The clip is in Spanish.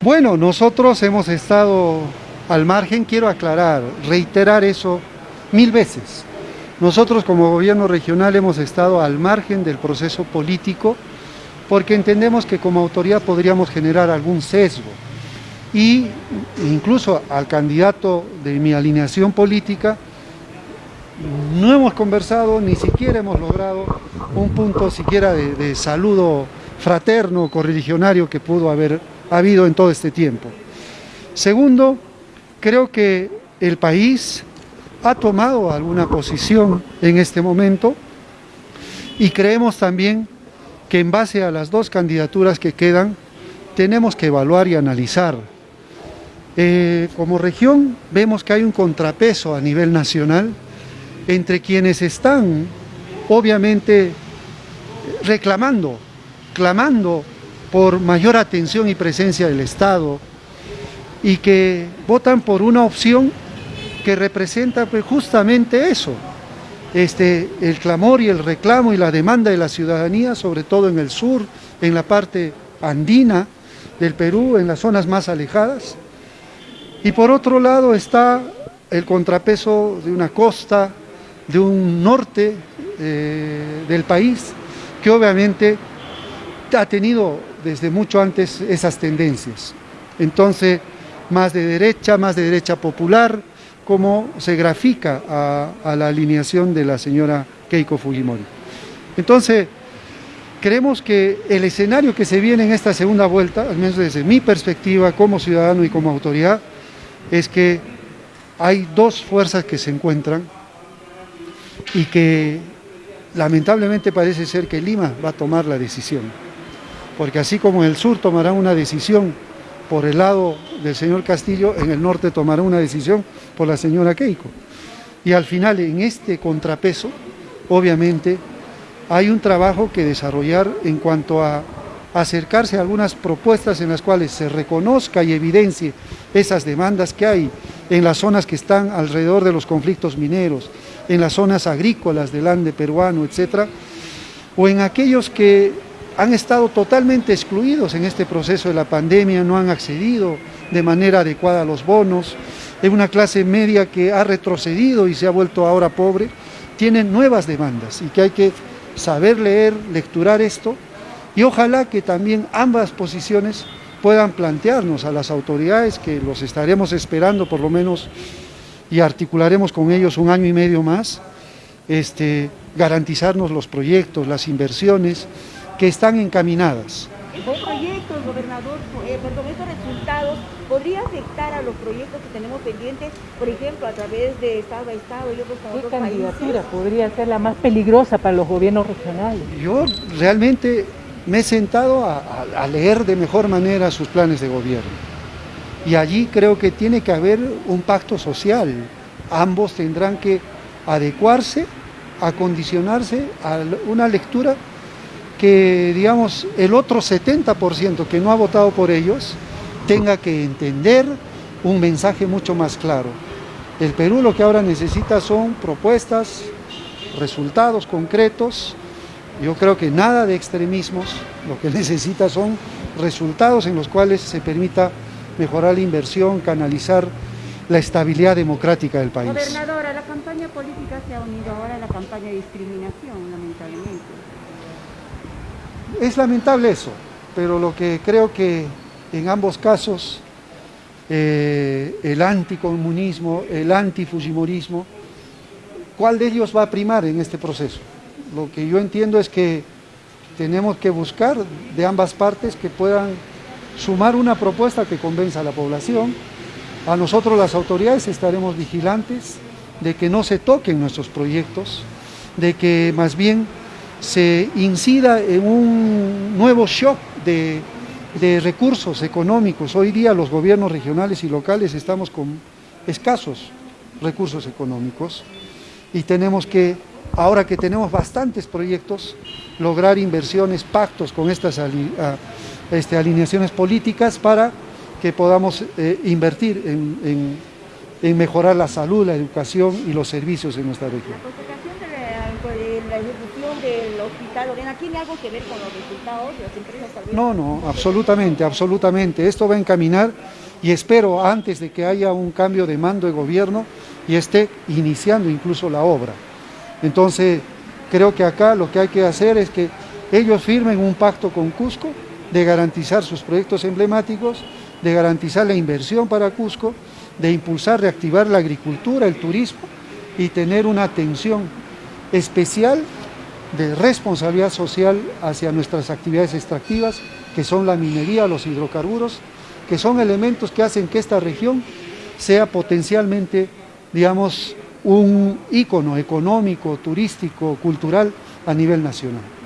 Bueno, nosotros hemos estado al margen, quiero aclarar, reiterar eso mil veces. Nosotros como gobierno regional hemos estado al margen del proceso político porque entendemos que como autoridad podríamos generar algún sesgo y incluso al candidato de mi alineación política no hemos conversado, ni siquiera hemos logrado un punto siquiera de, saludo fraterno, correligionario que pudo haber habido en todo este tiempo. Segundo, creo que el país ha tomado alguna posición en este momento y creemos también que en base a las dos candidaturas que quedan, tenemos que evaluar y analizar. Eh, como región vemos que hay un contrapeso a nivel nacional entre quienes están, obviamente, reclamando, clamando por mayor atención y presencia del Estado y que votan por una opción que representa pues, justamente eso, este, el clamor y el reclamo y la demanda de la ciudadanía, sobre todo en el sur, en la parte andina del Perú, en las zonas más alejadas. Y por otro lado está el contrapeso de una costa, de un norte eh, del país, que obviamente ha tenido desde mucho antes esas tendencias. Entonces, más de derecha, más de derecha popular, como se grafica a, la alineación de la señora Keiko Fujimori. Entonces, creemos que el escenario que se viene en esta segunda vuelta, al menos desde mi perspectiva como ciudadano y como autoridad, es que hay dos fuerzas que se encuentran y que lamentablemente parece ser que Lima va a tomar la decisión. Porque así como en el sur tomará una decisión por el lado del señor Castillo, en el norte tomará una decisión por la señora Keiko. Y al final, en este contrapeso, obviamente, hay un trabajo que desarrollar en cuanto a acercarse a algunas propuestas en las cuales se reconozca y evidencie esas demandas que hay en las zonas que están alrededor de los conflictos mineros, en las zonas agrícolas del Ande peruano, etcétera, o en aquellos que han estado totalmente excluidos en este proceso de la pandemia, no han accedido de manera adecuada a los bonos, es una clase media que ha retrocedido y se ha vuelto ahora pobre, tienen nuevas demandas y que hay que saber leer, lecturar esto. Y ojalá que también ambas posiciones puedan plantearnos a las autoridades que los estaremos esperando por lo menos y articularemos con ellos un año y medio más, este, garantizarnos los proyectos, las inversiones, que están encaminadas. ¿Estos proyectos, gobernador, eh, perdón, estos resultados podría afectar a los proyectos que tenemos pendientes, por ejemplo, a través de Estado a Estado y otros, ¿Qué candidatura podría ser la más peligrosa para los gobiernos regionales? Yo realmente me he sentado a, leer de mejor manera sus planes de gobierno. Y allí creo que tiene que haber un pacto social. Ambos tendrán que adecuarse, acondicionarse a una lectura que, digamos, el otro 70% que no ha votado por ellos tenga que entender un mensaje mucho más claro. El Perú lo que ahora necesita son propuestas, resultados concretos. Yo creo que nada de extremismos, lo que necesita son resultados en los cuales se permita mejorar la inversión, canalizar la estabilidad democrática del país. Gobernadora, la campaña política se ha unido ahora a la campaña de discriminación, lamentablemente. Es lamentable eso, pero lo que creo que en ambos casos eh, el anticomunismo, el antifujimorismo, ¿cuál de ellos va a primar en este proceso? Lo que yo entiendo es que tenemos que buscar de ambas partes que puedan sumar una propuesta que convenza a la población. A nosotros las autoridades estaremos vigilantes de que no se toquen nuestros proyectos, de que más bien se incida en un nuevo shock de, recursos económicos. Hoy día los gobiernos regionales y locales estamos con escasos recursos económicos y tenemos que, ahora que tenemos bastantes proyectos, lograr inversiones, pactos con estas este, alineaciones políticas para que podamos eh, invertir en, en mejorar la salud, la educación y los servicios en nuestra región. La de la, ejecución del hospital Lorena tiene algo que ver con los resultados de las empresas tal vez? No, no, absolutamente, absolutamente. Esto va a encaminar y espero antes de que haya un cambio de mando de gobierno y esté iniciando incluso la obra. Entonces, creo que acá lo que hay que hacer es que ellos firmen un pacto con Cusco de garantizar sus proyectos emblemáticos, de garantizar la inversión para Cusco, de impulsar, reactivar la agricultura, el turismo y tener una atención especial de responsabilidad social hacia nuestras actividades extractivas, que son la minería, los hidrocarburos, que son elementos que hacen que esta región sea potencialmente, digamos, un ícono económico, turístico, cultural a nivel nacional.